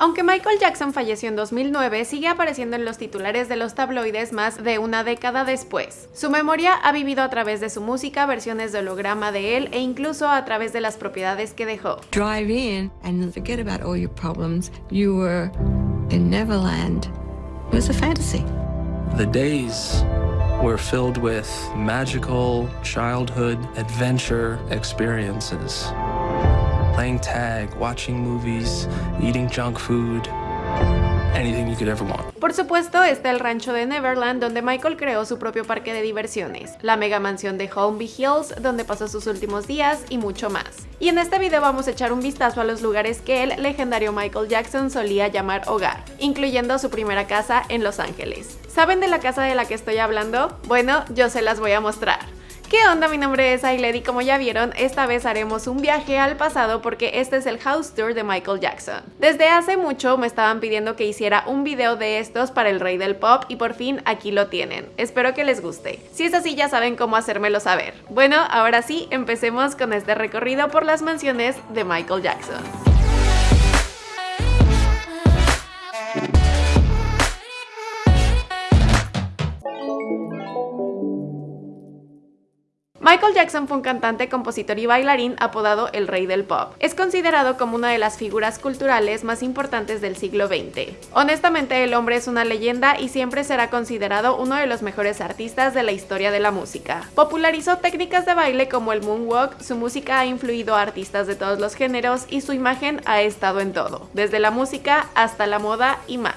Aunque Michael Jackson falleció en 2009, sigue apareciendo en los titulares de los tabloides más de una década después. Su memoria ha vivido a través de su música, versiones de holograma de él e incluso a través de las propiedades que dejó. Drive in and forget about all your problems. You were in Neverland. It was a fantasy. The days were filled with magical childhood adventure experiences. Playing tag, watching movies, eating junk food, anything you could ever want. Por supuesto está el rancho de Neverland donde Michael creó su propio parque de diversiones, la mega mansión de Holmby Hills donde pasó sus últimos días y mucho más. Y en este video vamos a echar un vistazo a los lugares que el legendario Michael Jackson solía llamar hogar, incluyendo su primera casa en Los Ángeles. ¿Saben de la casa de la que estoy hablando? Bueno, yo se las voy a mostrar. ¿Qué onda? Mi nombre es Ailed y como ya vieron, esta vez haremos un viaje al pasado porque este es el house tour de Michael Jackson. Desde hace mucho me estaban pidiendo que hiciera un video de estos para el rey del pop y por fin aquí lo tienen. Espero que les guste. Si es así ya saben cómo hacérmelo saber. Bueno, ahora sí, empecemos con este recorrido por las mansiones de Michael Jackson. Jackson fue un cantante, compositor y bailarín apodado el Rey del Pop. Es considerado como una de las figuras culturales más importantes del siglo XX. Honestamente, el hombre es una leyenda y siempre será considerado uno de los mejores artistas de la historia de la música. Popularizó técnicas de baile como el moonwalk, su música ha influido a artistas de todos los géneros y su imagen ha estado en todo, desde la música hasta la moda y más.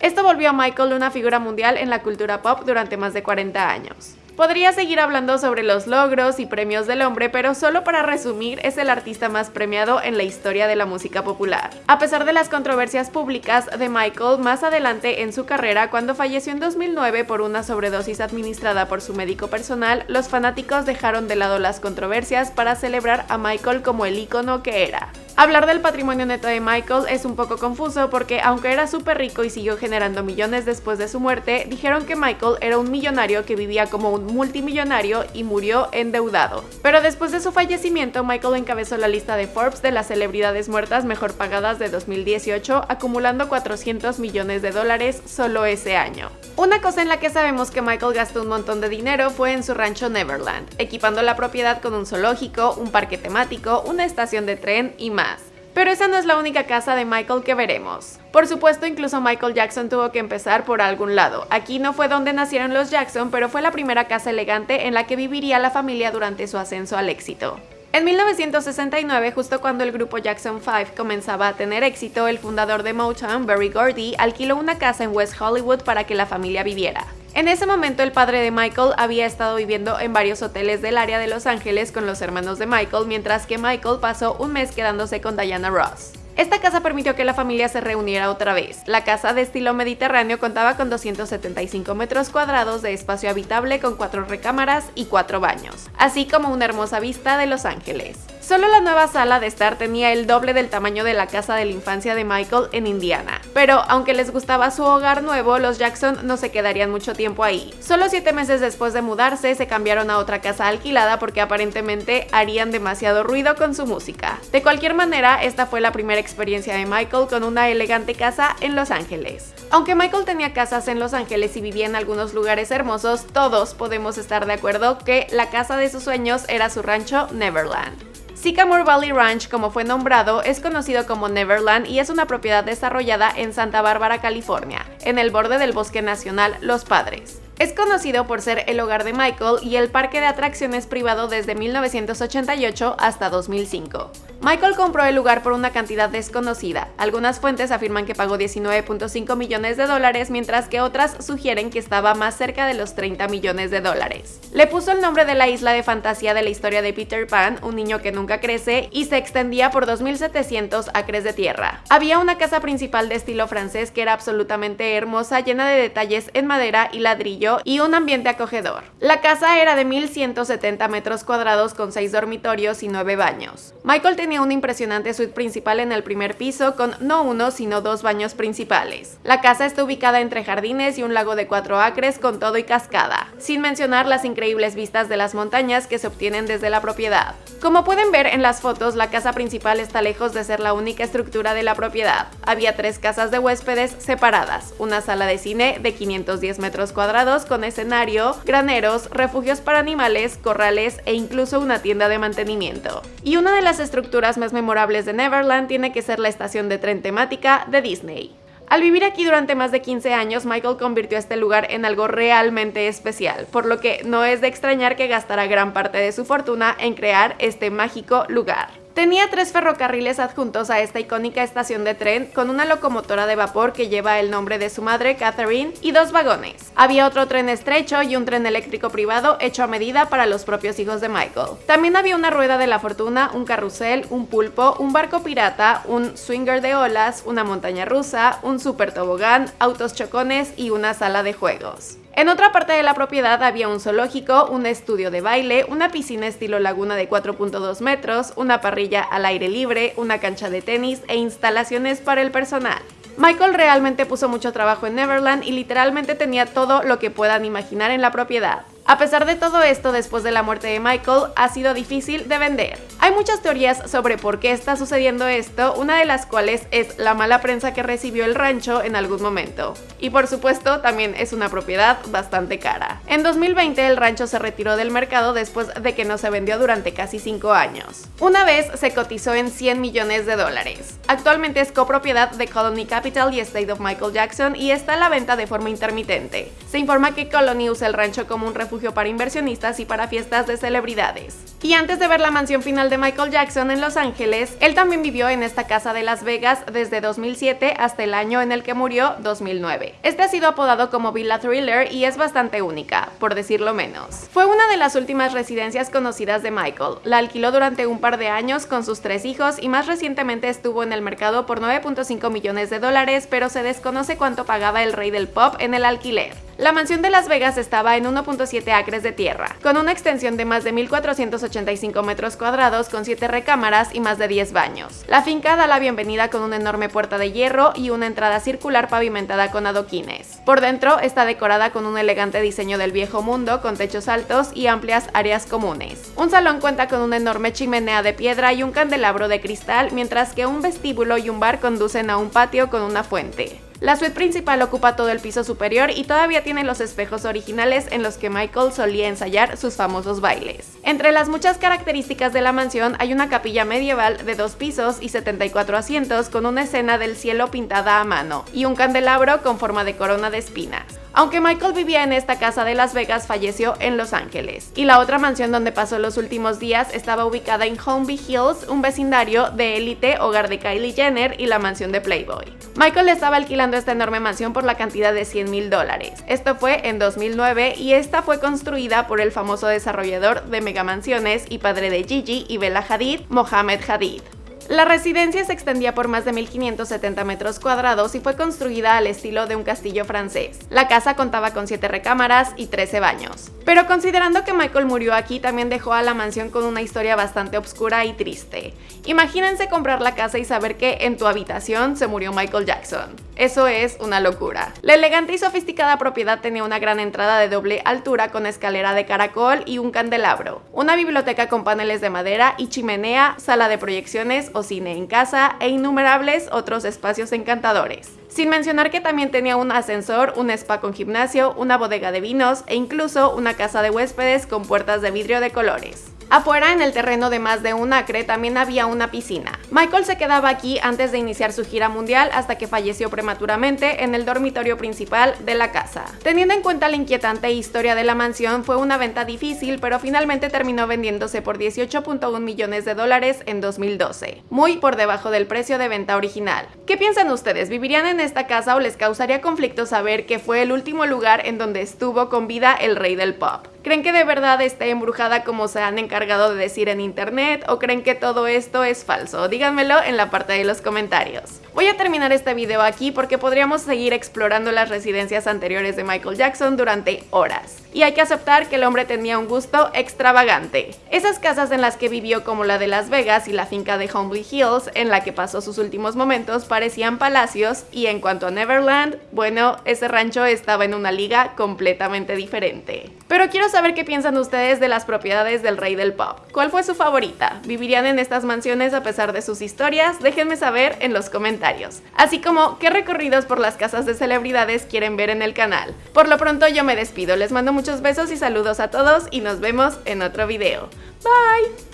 Esto volvió a Michael una figura mundial en la cultura pop durante más de 40 años. Podría seguir hablando sobre los logros y premios del hombre, pero solo para resumir, es el artista más premiado en la historia de la música popular. A pesar de las controversias públicas de Michael más adelante en su carrera, cuando falleció en 2009 por una sobredosis administrada por su médico personal, los fanáticos dejaron de lado las controversias para celebrar a Michael como el ícono que era. Hablar del patrimonio neto de Michael es un poco confuso porque aunque era súper rico y siguió generando millones después de su muerte, dijeron que Michael era un millonario que vivía como un multimillonario y murió endeudado. Pero después de su fallecimiento, Michael encabezó la lista de Forbes de las celebridades muertas mejor pagadas de 2018, acumulando 400 millones de dólares solo ese año. Una cosa en la que sabemos que Michael gastó un montón de dinero fue en su rancho Neverland, equipando la propiedad con un zoológico, un parque temático, una estación de tren y más. Pero esa no es la única casa de Michael que veremos. Por supuesto, incluso Michael Jackson tuvo que empezar por algún lado. Aquí no fue donde nacieron los Jackson, pero fue la primera casa elegante en la que viviría la familia durante su ascenso al éxito. En 1969, justo cuando el grupo Jackson 5 comenzaba a tener éxito, el fundador de Motown, Berry Gordy, alquiló una casa en West Hollywood para que la familia viviera. En ese momento el padre de Michael había estado viviendo en varios hoteles del área de Los Ángeles con los hermanos de Michael, mientras que Michael pasó un mes quedándose con Diana Ross. Esta casa permitió que la familia se reuniera otra vez. La casa de estilo mediterráneo contaba con 275 metros cuadrados de espacio habitable con cuatro recámaras y cuatro baños, así como una hermosa vista de Los Ángeles. Solo la nueva sala de estar tenía el doble del tamaño de la casa de la infancia de Michael en Indiana. Pero aunque les gustaba su hogar nuevo, los Jackson no se quedarían mucho tiempo ahí. Solo siete meses después de mudarse, se cambiaron a otra casa alquilada porque aparentemente harían demasiado ruido con su música. De cualquier manera, esta fue la primera experiencia de Michael con una elegante casa en Los Ángeles. Aunque Michael tenía casas en Los Ángeles y vivía en algunos lugares hermosos, todos podemos estar de acuerdo que la casa de sus sueños era su rancho Neverland. Sycamore Valley Ranch, como fue nombrado, es conocido como Neverland y es una propiedad desarrollada en Santa Bárbara, California, en el borde del Bosque Nacional Los Padres. Es conocido por ser el hogar de Michael y el parque de atracciones privado desde 1988 hasta 2005. Michael compró el lugar por una cantidad desconocida. Algunas fuentes afirman que pagó 19.5 millones de dólares, mientras que otras sugieren que estaba más cerca de los 30 millones de dólares. Le puso el nombre de la isla de fantasía de la historia de Peter Pan, un niño que nunca crece, y se extendía por 2.700 acres de tierra. Había una casa principal de estilo francés que era absolutamente hermosa, llena de detalles en madera y ladrillo y un ambiente acogedor. La casa era de 1.170 metros cuadrados con 6 dormitorios y 9 baños. Michael tenía tenía una impresionante suite principal en el primer piso con no uno sino dos baños principales. La casa está ubicada entre jardines y un lago de cuatro acres con todo y cascada, sin mencionar las increíbles vistas de las montañas que se obtienen desde la propiedad. Como pueden ver en las fotos, la casa principal está lejos de ser la única estructura de la propiedad. Había tres casas de huéspedes separadas, una sala de cine de 510 metros cuadrados con escenario, graneros, refugios para animales, corrales e incluso una tienda de mantenimiento. Y una de las estructuras más memorables de Neverland tiene que ser la estación de tren temática de Disney. Al vivir aquí durante más de 15 años, Michael convirtió este lugar en algo realmente especial, por lo que no es de extrañar que gastara gran parte de su fortuna en crear este mágico lugar. Tenía tres ferrocarriles adjuntos a esta icónica estación de tren con una locomotora de vapor que lleva el nombre de su madre, Catherine, y dos vagones. Había otro tren estrecho y un tren eléctrico privado hecho a medida para los propios hijos de Michael. También había una rueda de la fortuna, un carrusel, un pulpo, un barco pirata, un swinger de olas, una montaña rusa, un super tobogán, autos chocones y una sala de juegos. En otra parte de la propiedad había un zoológico, un estudio de baile, una piscina estilo laguna de 4.2 metros, una parrilla al aire libre, una cancha de tenis e instalaciones para el personal. Michael realmente puso mucho trabajo en Neverland y literalmente tenía todo lo que puedan imaginar en la propiedad. A pesar de todo esto, después de la muerte de Michael, ha sido difícil de vender. Hay muchas teorías sobre por qué está sucediendo esto, una de las cuales es la mala prensa que recibió el rancho en algún momento. Y por supuesto, también es una propiedad bastante cara. En 2020 el rancho se retiró del mercado después de que no se vendió durante casi 5 años. Una vez se cotizó en 100 millones de dólares. Actualmente es copropiedad de Colony Capital y Estate of Michael Jackson y está a la venta de forma intermitente. Se informa que Colony usa el rancho como un refugio para inversionistas y para fiestas de celebridades. Y antes de ver la mansión final de Michael Jackson en Los Ángeles, él también vivió en esta casa de Las Vegas desde 2007 hasta el año en el que murió, 2009. Este ha sido apodado como Villa Thriller y es bastante única, por decirlo menos. Fue una de las últimas residencias conocidas de Michael. La alquiló durante un par de años con sus tres hijos y más recientemente estuvo en el mercado por 9.5 millones de dólares, pero se desconoce cuánto pagaba el rey del pop en el alquiler. La mansión de Las Vegas estaba en 1.7 acres de tierra, con una extensión de más de 1.485 metros cuadrados con 7 recámaras y más de 10 baños. La finca da la bienvenida con una enorme puerta de hierro y una entrada circular pavimentada con adoquines. Por dentro está decorada con un elegante diseño del viejo mundo con techos altos y amplias áreas comunes. Un salón cuenta con una enorme chimenea de piedra y un candelabro de cristal, mientras que un vestíbulo y un bar conducen a un patio con una fuente. La suite principal ocupa todo el piso superior y todavía tiene los espejos originales en los que Michael solía ensayar sus famosos bailes. Entre las muchas características de la mansión hay una capilla medieval de dos pisos y 74 asientos con una escena del cielo pintada a mano y un candelabro con forma de corona de espinas. Aunque Michael vivía en esta casa de Las Vegas, falleció en Los Ángeles. Y la otra mansión donde pasó los últimos días estaba ubicada en Holmby Hills, un vecindario de élite, hogar de Kylie Jenner y la mansión de Playboy. Michael estaba alquilando esta enorme mansión por la cantidad de 100 mil dólares. Esto fue en 2009 y esta fue construida por el famoso desarrollador de megamansiones y padre de Gigi y Bella Hadid, Mohamed Hadid. La residencia se extendía por más de 1.570 metros cuadrados y fue construida al estilo de un castillo francés. La casa contaba con 7 recámaras y 13 baños. Pero considerando que Michael murió aquí, también dejó a la mansión con una historia bastante oscura y triste. Imagínense comprar la casa y saber que en tu habitación se murió Michael Jackson. Eso es una locura. La elegante y sofisticada propiedad tenía una gran entrada de doble altura con escalera de caracol y un candelabro, una biblioteca con paneles de madera y chimenea, sala de proyecciones o cine en casa e innumerables otros espacios encantadores. Sin mencionar que también tenía un ascensor, un spa con gimnasio, una bodega de vinos e incluso una casa de huéspedes con puertas de vidrio de colores. Afuera, en el terreno de más de un acre, también había una piscina. Michael se quedaba aquí antes de iniciar su gira mundial hasta que falleció prematuramente en el dormitorio principal de la casa. Teniendo en cuenta la inquietante historia de la mansión, fue una venta difícil, pero finalmente terminó vendiéndose por 18.1 millones de dólares en 2012, muy por debajo del precio de venta original. ¿Qué piensan ustedes? ¿Vivirían en esta casa o les causaría conflicto saber que fue el último lugar en donde estuvo con vida el rey del pop? ¿Creen que de verdad esté embrujada como se han encargado de decir en internet o creen que todo esto es falso? Díganmelo en la parte de los comentarios. Voy a terminar este video aquí porque podríamos seguir explorando las residencias anteriores de Michael Jackson durante horas. Y hay que aceptar que el hombre tenía un gusto extravagante. Esas casas en las que vivió como la de Las Vegas y la finca de Humbly Hills en la que pasó sus últimos momentos parecían palacios y en cuanto a Neverland, bueno, ese rancho estaba en una liga completamente diferente. Pero quiero saber qué piensan ustedes de las propiedades del rey del pop. ¿Cuál fue su favorita? ¿Vivirían en estas mansiones a pesar de sus historias? Déjenme saber en los comentarios. Así como qué recorridos por las casas de celebridades quieren ver en el canal. Por lo pronto yo me despido, les mando muchos besos y saludos a todos y nos vemos en otro video. Bye!